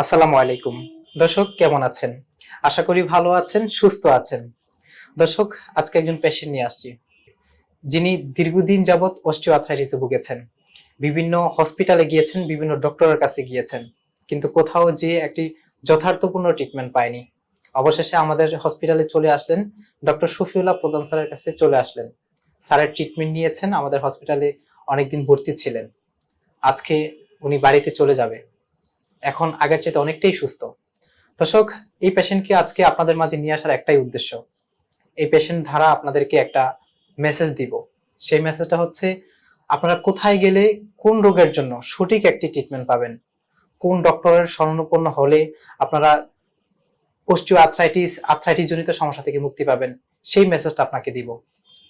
আসসালামু আলাইকুম। দর্শক, কেমন আছেন? আশা করি ভালো আছেন, সুস্থ আছেন। দর্শক, আজকে একজন পেশেন্ট নিয়ে আসছি। যিনি দীর্ঘদিন যাবৎ অস্টিওআর্থ্রাইটিসে ভুগেছেন। বিভিন্ন হসপিটালে গিয়েছেন, বিভিন্ন ডক্টরের কাছে গিয়েছেন। কিন্তু কোথাও যে একটি যথার্থপূর্ণ ট্রিটমেন্ট পায়নি। অবশেষে আমাদের হসপিটালে চলে আসলেন ডক্টর শফিউল্লাহ প্রধান স্যারের কাছে চলে আসলেন। স্যারের ট্রিটমেন্ট নিয়েছেন, আমাদের হসপিটালে অনেকদিন ভর্তি ছিলেন। আজকে উনি বাড়িতে চলে যাবে। এখন আগের চেয়ে অনেকটাই সুস্থ। দর্শক, এই পেশেন্টকে আজকে আপনাদের মাঝে নিয়ে আসার একটাই উদ্দেশ্য। এই পেশেন্ট ধারা আপনাদেরকে একটা মেসেজ দিব। সেই মেসেজটা হচ্ছে, আপনারা কোথায় গেলে কোন রোগের জন্য সঠিক একটি ট্রিটমেন্ট পাবেন? কোন ডক্টরের শরণাপন্ন হলে আপনারা অস্টিও আর্থ্রাইটিস আর্থ্রাইটিস জনিত সমস্যা থেকে মুক্তি পাবেন? সেই মেসেজটা আপনাকে দিব।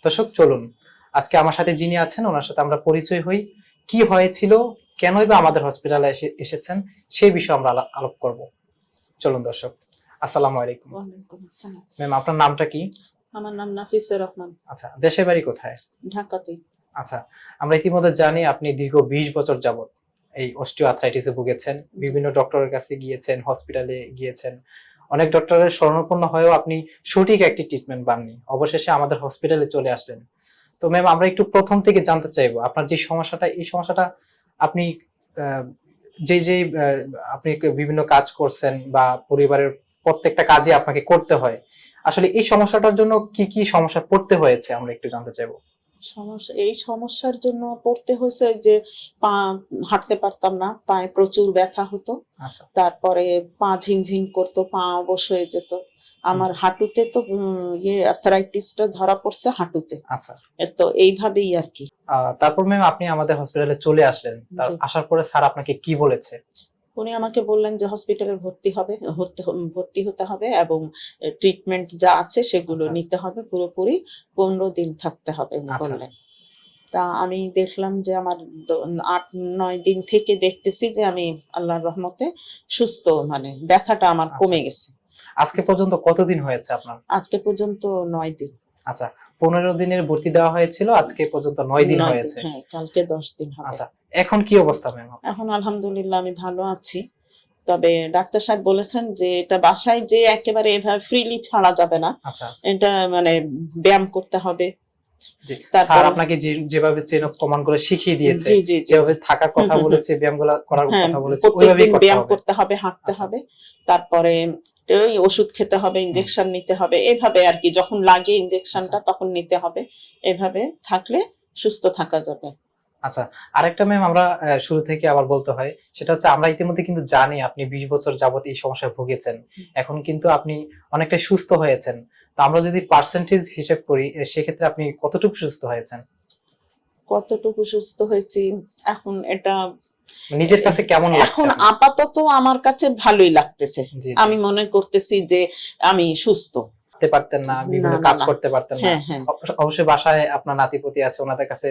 দর্শক, চলুন। আজকে আমার সাথে যিনি আছেন, ওনার সাথে আমরা পরিচয় হই। কি হয়েছিল? কেনই বা আমাদের হসপিটালে এসে এসেছেন? সেই বিষয়ে আমরা আলা- আলাপ করব। চলুন দর্শক আসসালামু আলাইকুম। ম্যাম আপনার নামটা কি? আমার নাম নাফিসা রহমান। আচ্ছা দেশের বাড়ি কোথায়? ঢাকাতে আচ্ছা আমরা ইতিমধ্যে জানি আপনি দীর্ঘ বিশ বছর যাবত এই অস্টিও আর্থ্রাইটিসে ভুগেছেন বিভিন্ন ডক্টরের কাছে গিয়েছেন হসপিটালে গিয়েছেন। অনেক ডক্টরের শরণাপন্ন হয়েও আপনি সঠিক একটি ট্রিটমেন্ট পাননি। অবশেষে আমাদের হসপিটালে চলে আসলেন। তো ম্যাম আমরা একটু প্রথম থেকে জানতে চাইব আপনার যে সমস্যাটা এই সমস্যাটা আপনি যে যে আপনি বিভিন্ন কাজ করছেন বা পরিবারের প্রত্যেকটা কাজে আপনাকে করতে হয়, আসলে এই সমস্যাটার জন্য কি কি সমস্যা পড়তে হয়েছে? আমরা একটু জানতে চাইব। সমস্যা এই সমস্যার জন্য পড়তে হয়েছে যে পা হাঁটতে পারতাম না পায়ে প্রচুর ব্যথা হতো। আচ্ছা। তারপরে পা ঝিনঝিন করতো পা অবশ হয়ে যেত। আমার হাঁটুতে তো ইয়ে আর্থারাইটিসটা ধরা পড়ছে হাঁটুতে। আচ্ছা। তো এইভাবেই আর কি। তারপর ম্যাম আপনি আমাদের হসপিটালে চলে আসলেন। আসার পরে স্যার আপনাকে কি বলেছে? উনি আমাকে বললেন যে হসপিটালে ভর্তি হবে ভর্তি হতে হবে এবং ট্রিটমেন্ট যা আছে সেগুলো আচ্ছা। নিতে হবে পুরোপুরি পনেরো দিন থাকতে হবে উনি আচ্ছা। বললেন তা আমি দেখলাম যে আমার আট নয় দিন থেকে দেখতেছি যে আমি আল্লাহর রহমতে সুস্থ মানে ব্যথাটা আমার আচ্ছা। কমে গেছে আজকে পর্যন্ত কতদিন হয়েছে আপনার আজকে পর্যন্ত নয় দিন আচ্ছা পনেরো দিনের ভর্তি দেওয়া হয়েছিল আজকে পর্যন্ত নয় দিন হয়েছে হ্যাঁ কালকে দশ দিন হবে আচ্ছা এখন কি অবস্থা ম্যাম? এখন আলহামদুলিল্লাহ আমি ভালো আছি। তবে ডাক্তার সাহেব বলেছেন যে এটা বাসায় যে একেবারে এভাবে ফ্রিলি ছাড়া যাবে না। আচ্ছা আচ্ছা। এটা মানে ব্যায়াম করতে হবে। স্যার আপনাকে যেভাবে চেন অফ কমান্ড করে শিখিয়ে দিয়েছে যেভাবে থাকার কথা বলেছে ব্যায়ামগুলো করার হ্যাঁ কথা বলেছে ওইভাবেই ব্যায়াম করতে হবে হাঁটতে আচ্ছা। হবে তারপরে ওই ওষুধ খেতে হবে ইনজেকশন নিতে হবে এভাবে আর কি যখন লাগে ইনজেকশনটা। তখন নিতে হবে। এভাবে থাকলে সুস্থ থাকা যাবে। আচ্ছা আরেকটা ম্যাম আমরা শুরু থেকে আবার বলতে হয় সেটা হচ্ছে আমরা ইতিমধ্যে কিন্তু জানি আপনি বিশ বছর যাবত এই সমস্যায় ভুগেছেন। এখন কিন্তু আপনি অনেকটা সুস্থ হয়েছেন। তো আমরা যদি পার্সেন্টেজ হিসেব করি সেক্ষেত্রে আপনি কতটুকু সুস্থ হয়েছেন? কতটুকু সুস্থ হয়েছি? এখন এটা নিজের কাছে কেমন এখন আপাতত আমার কাছে ভালোই লাগতেছে। আমি মনে করতেছি যে আমি সুস্থ। করতে পারতেন না বিভিন্ন কাজ করতে পারতেন না। হ্যাঁ হ্যাঁ। অবশ্য- অবশ্যই বাসায় আপনার নাতিপতি আছে ওনাদের কাছে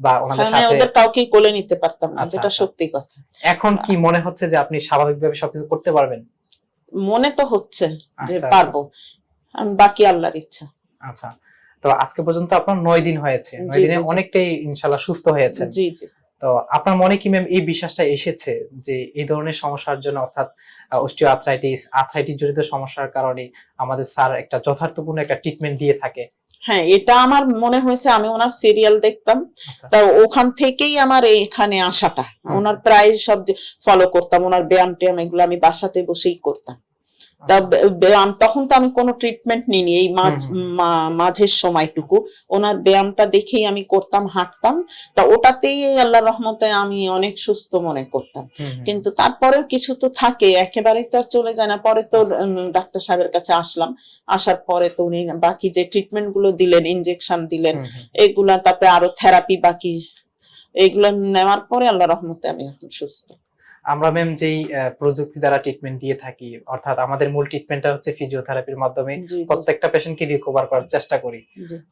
বা ওনাদের সাথে ওদের কাউকে কোলে নিতে পারতাম না আচ্ছা, যেটা আচ্ছা। সত্যি কথা। এখন কি মনে হচ্ছে যে আপনি স্বাভাবিকভাবে সবকিছু করতে পারবেন? মনে তো হচ্ছে যে আচ্ছা, পারব। বাকি আল্লাহর ইচ্ছা। আচ্ছা। তো আজকে পর্যন্ত আপনার নয় দিন হয়েছে। নয় দিনে। অনেকটাই ইনশাল্লাহ সুস্থ হয়েছে জি জি। তো আপনার মনে কি ম্যাম এই বিশ্বাসটা এসেছে যে এই ধরনের সমস্যার জন্য অর্থাৎ অস্টিও আর্থ্রাইটিস আর্থ্রাইটিস জড়িত সমস্যার কারণে আমাদের স্যার একটা যথার্থপূর্ণ একটা ট্রিটমেন্ট দিয়ে থাকে? হ্যাঁ এটা আমার মনে হয়েছে আমি ওনার সিরিয়াল দেখতাম। আচ্ছা। তা ওখান থেকেই আমার এখানে আসাটা। ওনার প্রায় সব ফলো করতাম ওনার ব্যায়াম ট্যায়াম এগুলো আমি বাসাতে বসেই করতাম তা আচ্ছা। বে- ব্যায়াম তখন তো আমি কোনো ট্রিটমেন্ট নিইনি এই মাঝের সময়টুকু। ওনার ব্যায়ামটা দেখেই আমি করতাম হাঁটতাম। তা ওটাতেই আল্লাহ রহমতে আমি অনেক সুস্থ মনে করতাম। কিন্তু তারপরেও কিছু তো থাকে একেবারে তো আর চলে যায় না। পরে তো ডাক্তার সাহেবের কাছে আসলাম। আসার পরে তো উনি বাকি যে ট্রিটমেন্টগুলো দিলেন ইনজেকশন দিলেন। এগুলা তারপরে আরও থেরাপি বাকি এগুলো নেওয়ার পরে আল্লাহ রহমতে আমি এখন সুস্থ। আমরা ম্যাম যেই প্রযুক্তি দ্বারা ট্রিটমেন্ট দিয়ে থাকি অর্থাৎ আমাদের মূল ট্রিটমেন্টটা হচ্ছে ফিজিওথেরাপির মাধ্যমে প্রত্যেকটা পেশেন্টকে রিকভার করার চেষ্টা করি।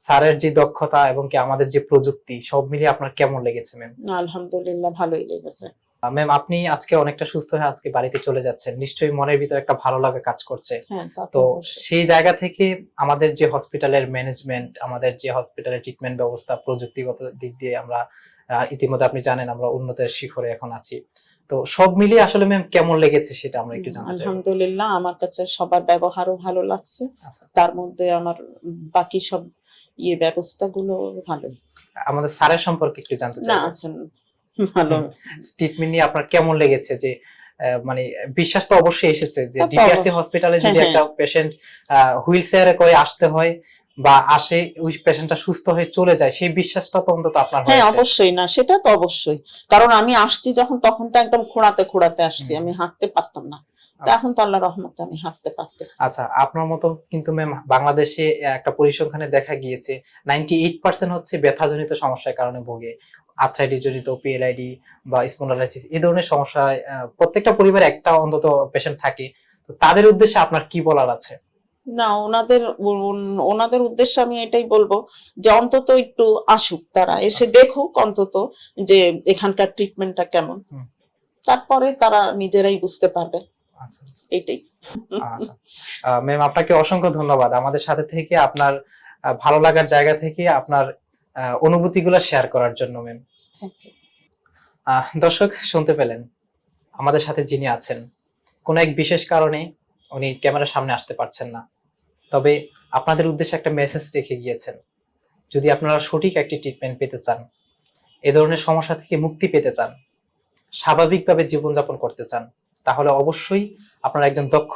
স্যারের যে দক্ষতা এবং কি আমাদের যে প্রযুক্তি সব মিলিয়ে আপনার কেমন লেগেছে ম্যাম আলহামদুলিল্লাহ ভালোই লেগেছে। ম্যাম আপনি আজকে অনেকটা সুস্থ হয়ে আজকে বাড়িতে চলে যাচ্ছেন। নিশ্চয়ই মনের ভিতরে একটা ভালো লাগা কাজ করছে। হ্যাঁ তো তো সেই জায়গা থেকে আমাদের যে হসপিটালের ম্যানেজমেন্ট আমাদের যে হসপিটালের ট্রিটমেন্ট ব্যবস্থা প্রযুক্তিগত দিক দিয়ে আমরা ইতিমধ্যে আপনি জানেন আমরা উন্নতের শিখরে এখন আছি। তো সব মিলিয়ে আসলে ম্যাম কেমন লেগেছে সেটা আমরা একটু জানতে চাই। আলহামদুলিল্লাহ আমার কাছে সবার ব্যবহারও ভালো লাগছে। আচ্ছা। তার মধ্যে আমার বাকি সব ইয়ে ব্যবস্থাগুলো ভালোই। আমাদের স্যারের সম্পর্কে একটু জানতে চাই না আছেন ভালো। ট্রিটমেন্ট নিয়ে আপনার কেমন লেগেছে যে মানে বিশ্বাস তো অবশ্যই এসেছে যে ডিপিআরসি হসপিটালে যদি হ্যাঁ, একটা পেশেন্ট হুইল চেয়ারে করে আসতে হয় বা আসে ওই পেশেন্টটা সুস্থ হয়ে চলে যায় সেই বিশ্বাসটা তো অন্তত আপনার হ্যাঁ অবশ্যই না সেটা তো অবশ্যই। কারণ আমি আসছি যখন তখন তো একদম খোঁড়াতে খোঁড়াতে আসছি আমি হাঁটতে পারতাম না। তা আচ্ছা। এখন তো আল্লাহ রহমতে আমি হাঁটতে পারতেছি। আচ্ছা আপনার মতো কিন্তু ম্যাম বাংলাদেশে একটা পরিসংখ্যানে দেখা গিয়েছে নাইনটি এইট পার্সেন্ট হচ্ছে ব্যথাজনিত সমস্যার কারণে ভোগে। আর্থ্রাইটিস জনিত পিএলআইডি বা স্পন্ডালাইসিস এই ধরনের সমস্যায় আহ, প্রত্যেকটা পরিবারে একটা অন্তত পেশেন্ট থাকে। তো তাদের উদ্দেশ্যে আপনার কি বলার আছে? না ওনাদের ওনাদের উদ্দেশ্যে আমি এটাই বলব যে অন্তত একটু আসুক তারা এসে দেখুক অন্তত যে এখানকার ট্রিটমেন্টটা কেমন। তারপরে তারা নিজেরাই বুঝতে পারবে। আচ্ছা আচ্ছা। এটাই। আচ্ছা। ম্যাম আপনাকে অসংখ্য ধন্যবাদ। আমাদের সাথে থেকে আপনার ভালো লাগার জায়গা থেকে আপনার অনুভূতিগুলো শেয়ার করার জন্য ম্যাম দর্শক শুনতে পেলেন। আমাদের সাথে যিনি আছেন কোনো এক বিশেষ কারণে উনি ক্যামেরার সামনে আসতে পারছেন না। তবে আপনাদের উদ্দেশ্যে একটা মেসেজ রেখে গিয়েছেন। যদি আপনারা সঠিক একটি ট্রিটমেন্ট পেতে চান, এ ধরনের সমস্যা থেকে মুক্তি পেতে চান, স্বাভাবিকভাবে জীবনযাপন করতে চান, তাহলে অবশ্যই আপনার একজন দক্ষ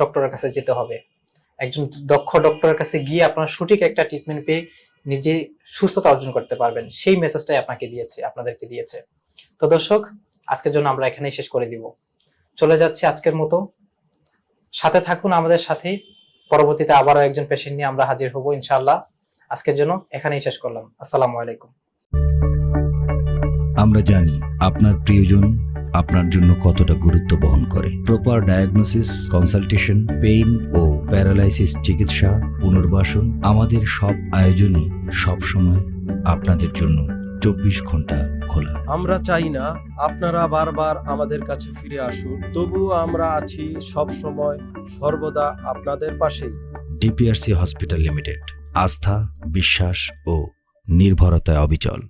ডক্টরের কাছে যেতে হবে। একজন দক্ষ ডক্টরের কাছে গিয়ে আপনারা সঠিক একটা ট্রিটমেন্ট পেয়ে নিজে সুস্থতা অর্জন করতে পারবেন। সেই মেসেজটাই আপনাকে দিয়েছে, আপনাদেরকে দিয়েছে। তো দর্শক, আজকের জন্য আমরা এখানেই শেষ করে দিব। চলে যাচ্ছি আজকের মতো। সাথে থাকুন আমাদের সাথে পরবর্তীতে আবারও একজন পেশেন্ট নিয়ে আমরা হাজির হব, ইনশাআল্লাহ। আজকের জন্য এখানেই শেষ করলাম। আসসালামু আলাইকুম। আমরা জানি আপনার প্রিয়জন আপনার জন্য কতটা গুরুত্ব বহন করে। প্রপার ডায়াগনোসিস কনসালটেশন পেইন ও প্যারালাইসিস চিকিৎসা, পুনর্বাসন আমাদের সব আয়োজনই সব সময় আপনাদের জন্য। চব্বিশ ঘণ্টা খোলা। আমরা চাই না আপনারা বারবার আমাদের কাছে ফিরে আসুন তবুও আমরা আছি সব সময় সর্বদা আপনাদের পাশেই। ডিপিআরসি হসপিটাল লিমিটেড আস্থা বিশ্বাস ও নির্ভরতায় অবিচল।